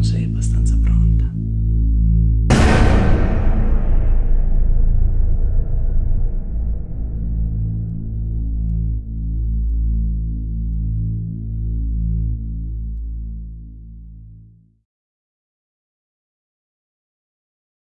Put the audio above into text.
non sei abbastanza pronto.